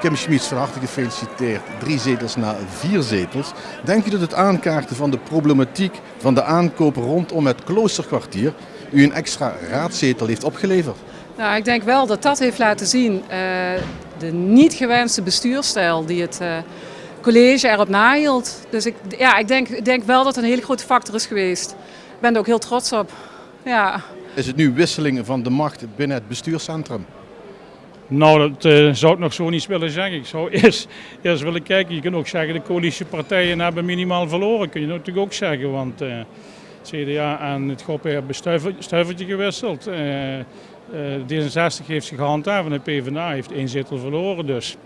Kim Schmieds, van harte gefeliciteerd. Drie zetels na vier zetels. Denk u dat het aankaarten van de problematiek van de aankoop rondom het kloosterkwartier u een extra raadzetel heeft opgeleverd? Nou, ik denk wel dat dat heeft laten zien uh, de niet gewenste bestuurstijl die het uh, college erop nahield. Dus ik, ja, ik, denk, ik denk wel dat het een hele grote factor is geweest. Ik ben er ook heel trots op. Ja. Is het nu wisseling van de macht binnen het bestuurscentrum? Nou, dat uh, zou ik nog zo niet willen zeggen. Ik zou eerst, eerst willen kijken. Je kunt ook zeggen, de coalitiepartijen hebben minimaal verloren. Kun je natuurlijk ook zeggen, want uh, CDA en het GOP hebben stuiver, stuivertje gewisseld. Uh, D66 heeft zich gehandhaafd en de PvdA heeft één zetel verloren. Dus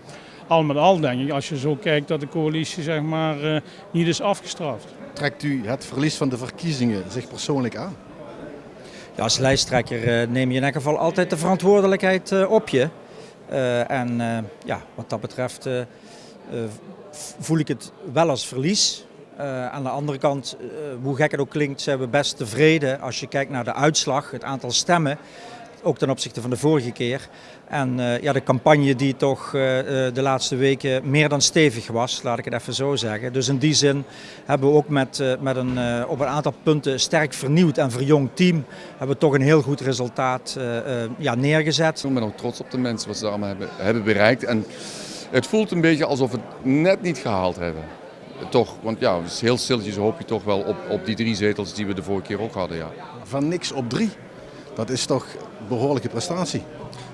al met al denk ik, als je zo kijkt, dat de coalitie zeg maar, niet is afgestraft. Trekt u het verlies van de verkiezingen zich persoonlijk aan? Ja, als lijsttrekker neem je in elk geval altijd de verantwoordelijkheid op je. Uh, en uh, ja, wat dat betreft uh, voel ik het wel als verlies. aan de andere kant, hoe gek het ook klinkt, zijn we best tevreden als je kijkt naar de uitslag, het aantal stemmen ook ten opzichte van de vorige keer. En uh, ja, de campagne die toch uh, de laatste weken meer dan stevig was, laat ik het even zo zeggen. Dus in die zin hebben we ook met, uh, met een, op een aantal punten sterk vernieuwd en verjongd team, hebben we toch een heel goed resultaat ja, neergezet. Ik ben ook trots op de mensen wat ze allemaal hebben, hebben bereikt. En het voelt een beetje alsof we het net niet gehaald hebben. Toch, want ja, heel stilletjes hoop je toch wel op, op die drie zetels die we de vorige keer ook hadden. Ja. Van niks op drie. Dat is toch behoorlijke prestatie.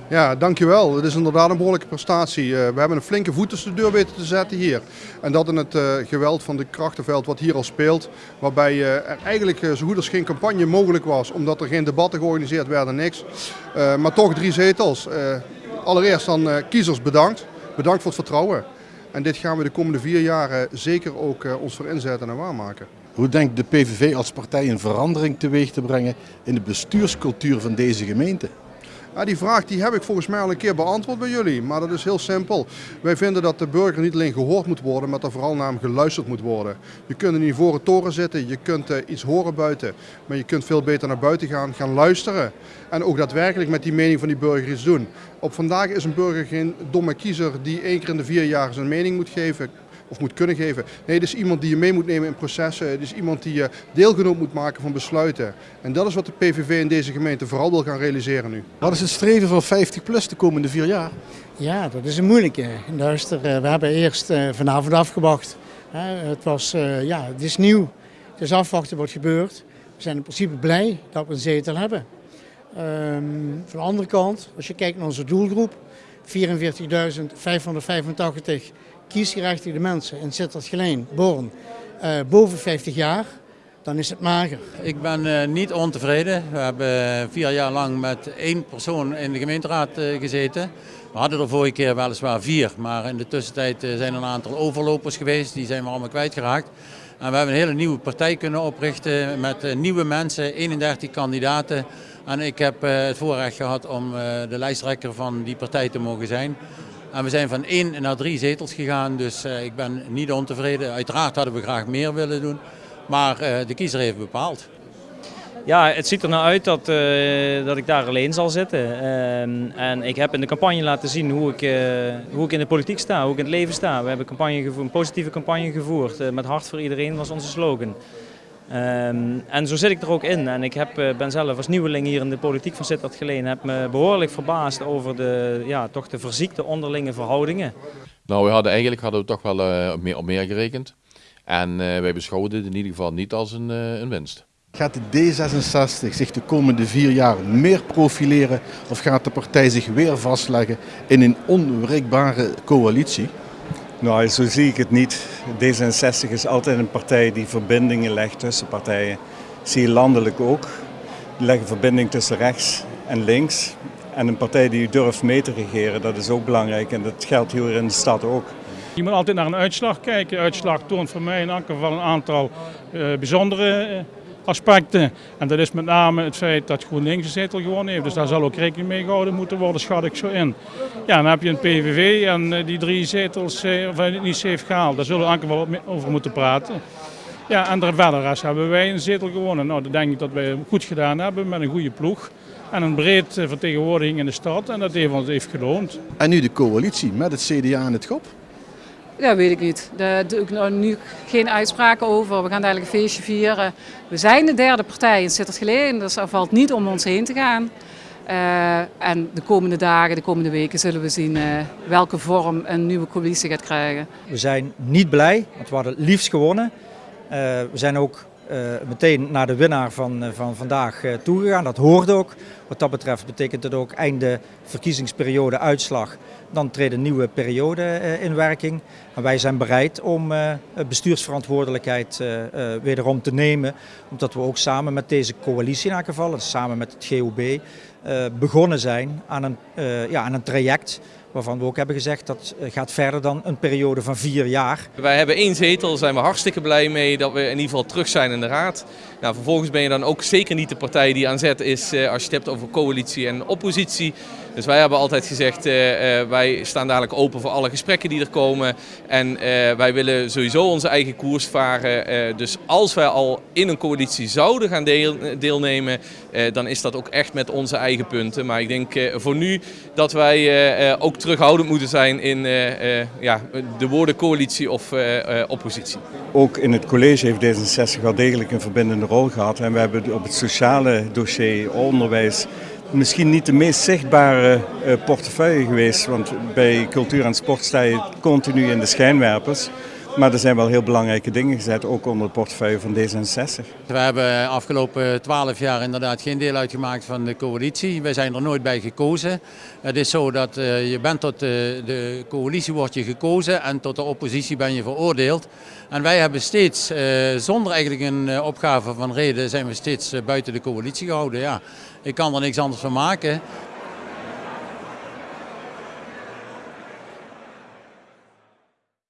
Ja, dankjewel. Het is inderdaad een behoorlijke prestatie. Uh, we hebben een flinke voet tussen de deur weten te zetten hier. En dat in het uh, geweld van de krachtenveld wat hier al speelt. Waarbij uh, er eigenlijk zo goed als geen campagne mogelijk was. Omdat er geen debatten georganiseerd werden, niks. maar toch drie zetels. allereerst dan kiezers bedankt. Bedankt voor het vertrouwen. En dit gaan we de komende vier jaar zeker ook ons voor inzetten en waarmaken. Hoe denkt de PVV als partij een verandering teweeg te brengen in de bestuurscultuur van deze gemeente? Die vraag die heb ik volgens mij al een keer beantwoord bij jullie, maar dat is heel simpel. Wij vinden dat de burger niet alleen gehoord moet worden, maar dat vooral naar hem geluisterd moet worden. Je kunt in ivoren toren zitten, je kunt uh, iets horen buiten, maar je kunt veel beter naar buiten gaan, gaan luisteren. En ook daadwerkelijk met die mening van die burger iets doen. Op vandaag is een burger geen domme kiezer die één keer in de vier jaar zijn mening moet geven of moet kunnen geven. Nee, het is iemand die je mee moet nemen in processen. Het is iemand die je deelgenoot moet maken van besluiten. En dat is wat de PVV in deze gemeente vooral wil gaan realiseren nu. Wat is het streven van 50 plus de komende vier jaar? Ja, dat is een moeilijke. Luister, eh, we hebben eerst eh, vanavond afgewacht. Het, was, eh, ja, het is nieuw. Het is afwachten wat gebeurt. We zijn in principe blij dat we een zetel hebben. Um, van de andere kant, als je kijkt naar onze doelgroep, 44.585 kiesgerechtigde mensen in Sittard-Geleen, Born, uh, boven 50 jaar, dan is het mager. Ik ben uh, niet ontevreden. We hebben vier jaar lang met één persoon in de gemeenteraad gezeten. We hadden er vorige keer weliswaar vier, maar in de tussentijd zijn er een aantal overlopers geweest. Die zijn we allemaal kwijtgeraakt. En we hebben een hele nieuwe partij kunnen oprichten met nieuwe mensen, 31 kandidaten. En ik heb het voorrecht gehad om de lijsttrekker van die partij te mogen zijn. En we zijn van één naar drie zetels gegaan, dus uh, ik ben niet ontevreden. Uiteraard hadden we graag meer willen doen, maar uh, de kiezer heeft bepaald. Ja, het ziet er nou uit dat, uh, dat ik daar alleen zal zitten. Uh, en ik heb in de campagne laten zien hoe ik, hoe ik in de politiek sta, hoe ik in het leven sta. We hebben campagne gevoerd, een positieve campagne gevoerd. met hart voor iedereen was onze slogan. Um, en zo zit ik er ook in. En ik heb, uh, ben zelf als nieuweling hier in de politiek van Sittard Geleen heb me behoorlijk verbaasd over de, ja, toch de verziekte onderlinge verhoudingen. Nou, we hadden eigenlijk hadden we toch wel uh, meer, op meer gerekend. En uh, wij beschouwden het in ieder geval niet als een, een winst. Gaat de D66 zich de komende vier jaar meer profileren of gaat de partij zich weer vastleggen in een onwrikbare coalitie? Nou, zo zie ik het niet. D66 is altijd een partij die verbindingen legt tussen partijen. zie je landelijk ook. Die leggen verbinding tussen rechts en links. En een partij die durft mee te regeren, dat is ook belangrijk. En dat geldt hier in de stad ook. Je moet altijd naar een uitslag kijken. Uitslag toont voor mij in elk geval een aantal uh, bijzondere uh, aspecten. En dat is met name het feit dat GroenLinks een zetel gewonnen heeft. Dus daar zal ook rekening mee gehouden moeten worden, schat ik zo in. Ja, dan heb je een PVV en eh, die drie zetels, eh, of hij niet heeft gehaald. Daar zullen we wel over moeten praten. Ja, en de verder hebben wij een zetel gewonnen. Nou, dat denk ik dat wij goed gedaan hebben met een goede ploeg. En een breed eh, vertegenwoordiging in de stad. En dat heeft ons heeft geloond. En nu de coalitie met het CDA en het GOP. Ja, weet ik niet. Daar doe ik nou nu geen uitspraken over. We gaan dadelijk een feestje vieren. We zijn de derde partij in Sittard-Geleen, dus er valt niet om ons heen te gaan. Uh, en de komende dagen, de komende weken zullen we zien uh, welke vorm een nieuwe coalitie gaat krijgen. We zijn niet blij, want we hadden het liefst gewonnen. Uh, we zijn ook meteen naar de winnaar van, van vandaag toegegaan. Dat hoorde ook. Wat dat betreft betekent het ook einde verkiezingsperiode uitslag. Dan treedt een nieuwe periode in werking. En wij zijn bereid om bestuursverantwoordelijkheid wederom te nemen. Omdat we ook samen met deze coalitie in elk geval, samen met het GOB, begonnen zijn aan een, ja, aan een traject waarvan we ook hebben gezegd dat gaat verder dan een periode van vier jaar. Wij hebben één zetel, daar zijn we hartstikke blij mee dat we in ieder geval terug zijn in de raad. Nou, vervolgens ben je dan ook zeker niet de partij die aan zet is als je het hebt over coalitie en oppositie. Dus wij hebben altijd gezegd, uh, wij staan dadelijk open voor alle gesprekken die er komen. En wij willen sowieso onze eigen koers varen. dus als wij al in een coalitie zouden gaan deel, deelnemen, dan is dat ook echt met onze eigen punten. Maar ik denk voor nu dat wij ook terughoudend moeten zijn in ja, de woorden coalitie of oppositie. Ook in het college heeft D66 wel degelijk een verbindende rol gehad. En we hebben op het sociale dossier, onderwijs, misschien niet de meest zichtbare portefeuille geweest. Want bij cultuur en sport sta je continu in de schijnwerpers. Maar er zijn wel heel belangrijke dingen gezet, ook onder de portefeuille van D66. We hebben afgelopen twaalf jaar inderdaad geen deel uitgemaakt van de coalitie. Wij zijn er nooit bij gekozen. Het is zo dat uh, je bent tot de, de coalitie wordt je gekozen en tot de oppositie ben je veroordeeld. En wij hebben steeds, uh, zonder eigenlijk een opgave van reden, zijn we steeds buiten de coalitie gehouden. Ja. Ik kan er niks anders van maken.